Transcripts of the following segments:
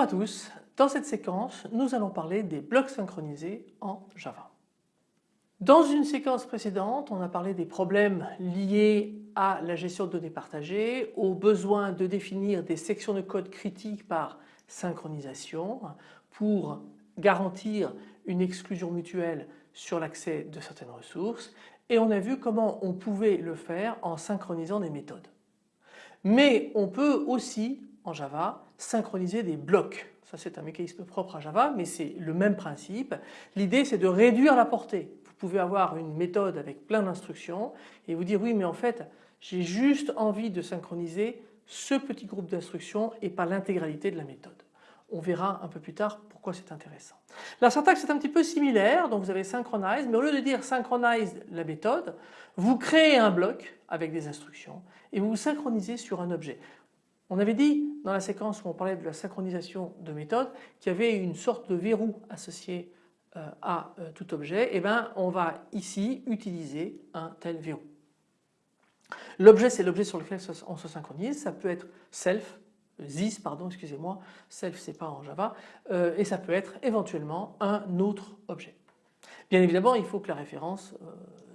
Bonjour à tous, dans cette séquence nous allons parler des blocs synchronisés en Java. Dans une séquence précédente on a parlé des problèmes liés à la gestion de données partagées, au besoin de définir des sections de code critiques par synchronisation pour garantir une exclusion mutuelle sur l'accès de certaines ressources et on a vu comment on pouvait le faire en synchronisant des méthodes. Mais on peut aussi en Java synchroniser des blocs. Ça c'est un mécanisme propre à Java mais c'est le même principe. L'idée c'est de réduire la portée. Vous pouvez avoir une méthode avec plein d'instructions et vous dire oui mais en fait j'ai juste envie de synchroniser ce petit groupe d'instructions et pas l'intégralité de la méthode. On verra un peu plus tard pourquoi c'est intéressant. La syntaxe est un petit peu similaire, donc vous avez synchronize, mais au lieu de dire synchronize la méthode, vous créez un bloc avec des instructions et vous vous synchronisez sur un objet. On avait dit dans la séquence où on parlait de la synchronisation de méthode qu'il y avait une sorte de verrou associé euh, à euh, tout objet, et eh bien on va ici utiliser un tel verrou. L'objet c'est l'objet sur lequel on se synchronise, ça peut être self, this pardon excusez-moi, self c'est pas en Java euh, et ça peut être éventuellement un autre objet. Bien évidemment il faut que la référence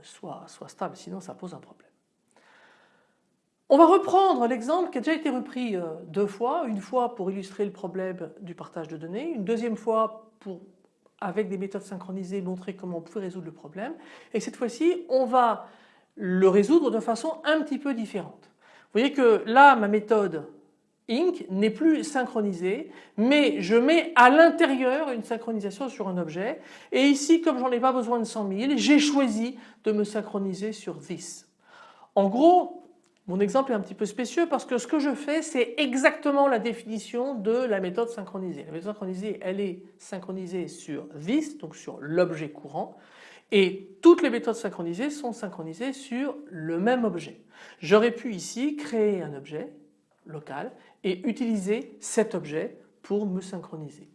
soit stable sinon ça pose un problème. On va reprendre l'exemple qui a déjà été repris euh, deux fois, une fois pour illustrer le problème du partage de données, une deuxième fois pour avec des méthodes synchronisées montrer comment on pouvait résoudre le problème et cette fois-ci on va le résoudre de façon un petit peu différente. Vous voyez que là ma méthode Inc n'est plus synchronisée mais je mets à l'intérieur une synchronisation sur un objet et ici comme j'en ai pas besoin de 100 000 j'ai choisi de me synchroniser sur this. En gros mon exemple est un petit peu spécieux parce que ce que je fais c'est exactement la définition de la méthode synchronisée. La méthode synchronisée elle est synchronisée sur this donc sur l'objet courant et toutes les méthodes synchronisées sont synchronisées sur le même objet. J'aurais pu ici créer un objet local et utiliser cet objet pour me synchroniser.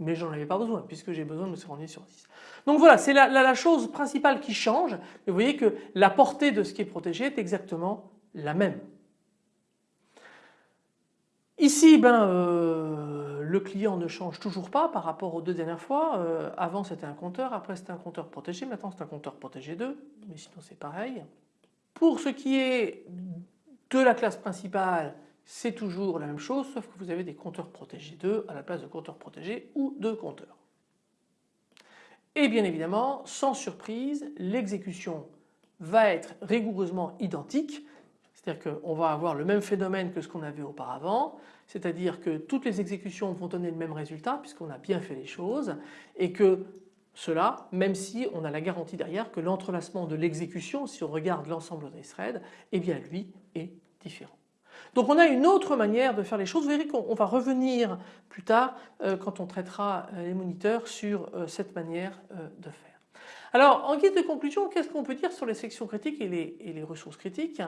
Mais j'en avais pas besoin puisque j'ai besoin de me synchroniser sur 10. Donc voilà, c'est la, chose principale qui change. Mais vous voyez que la portée de ce qui est protégé est exactement la même. Ici, ben, euh, le client ne change toujours pas par rapport aux deux dernières fois. Euh, avant c'était un compteur, après c'était un compteur protégé, maintenant c'est un compteur protégé 2, mais sinon c'est pareil. Pour ce qui est de la classe principale, c'est toujours la même chose sauf que vous avez des compteurs protégés 2 à la place de compteurs protégés ou de compteurs. Et bien évidemment, sans surprise, l'exécution va être rigoureusement identique, c'est-à-dire qu'on va avoir le même phénomène que ce qu'on avait auparavant, c'est-à-dire que toutes les exécutions vont donner le même résultat puisqu'on a bien fait les choses et que cela, même si on a la garantie derrière que l'entrelacement de l'exécution, si on regarde l'ensemble des threads, eh bien lui est différent. Donc on a une autre manière de faire les choses. Vous verrez qu'on va revenir plus tard euh, quand on traitera euh, les moniteurs sur euh, cette manière de faire. Alors en guise de conclusion, qu'est-ce qu'on peut dire sur les sections critiques et les, ressources critiques?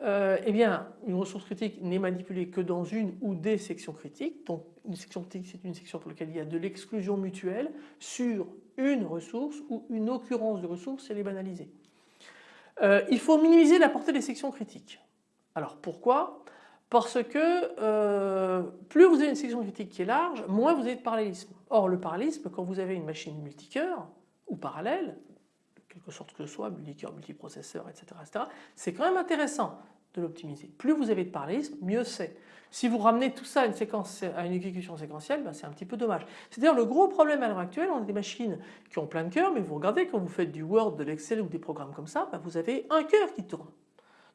Eh bien une ressource critique n'est manipulée que dans une ou des sections critiques. Donc une section critique c'est une section pour laquelle il y a de l'exclusion mutuelle sur une ressource ou une occurrence de ressource, elle est banalisée. Euh, il faut minimiser la portée des sections critiques. Alors pourquoi? Parce que euh, plus vous avez une section critique qui est large, moins vous avez de parallélisme. Or le parallélisme, quand vous avez une machine multicœur ou parallèle, quelque sorte que ce soit, multicœur, multiprocesseur, etc., c'est quand même intéressant de l'optimiser. Plus vous avez de parallélisme, mieux c'est. Si vous ramenez tout ça à une, séquence, à une exécution séquentielle, ben c'est un petit peu dommage. C'est à dire le gros problème à l'heure actuelle, on a des machines qui ont plein de cœurs, mais vous regardez quand vous faites du Word, de l'Excel ou des programmes comme ça, ben vous avez un cœur qui tourne.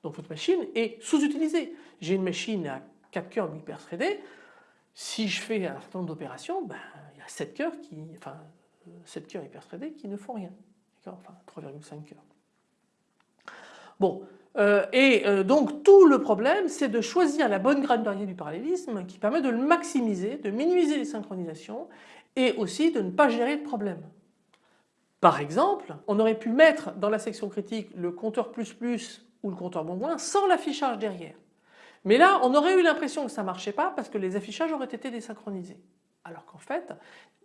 Donc votre machine est sous-utilisée. J'ai une machine à 4 cœurs hyper threadés, si je fais un certain nombre d'opérations, ben, il y a 7 cœurs qui, enfin 7 cœurs hyper threadés qui ne font rien. Enfin 3,5 cœurs. Bon, euh, et euh, donc tout le problème c'est de choisir la bonne grande variée du parallélisme qui permet de le maximiser, de minimiser les synchronisations et aussi de ne pas gérer de problème. Par exemple, on aurait pu mettre dans la section critique le compteur plus plus ou le compteur moins moins sans l'affichage derrière. Mais là on aurait eu l'impression que ça ne marchait pas parce que les affichages auraient été désynchronisés. Alors qu'en fait,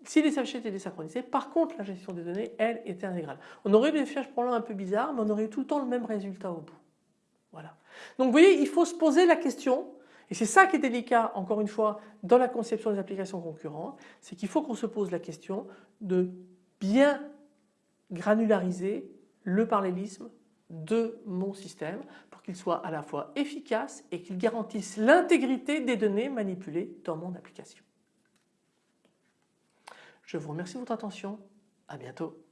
si les affichages étaient désynchronisés, par contre la gestion des données, elle, était intégrale. On aurait eu des affichages probablement un peu bizarres, mais on aurait eu tout le temps le même résultat au bout. Voilà. Donc vous voyez, il faut se poser la question, Et c'est ça qui est délicat, encore une fois, dans la conception des applications concurrentes, c'est qu'il faut qu'on se pose la question de bien granulariser le parallélisme de mon système pour qu'il soit à la fois efficace et qu'il garantisse l'intégrité des données manipulées dans mon application. Je vous remercie de votre attention. À bientôt.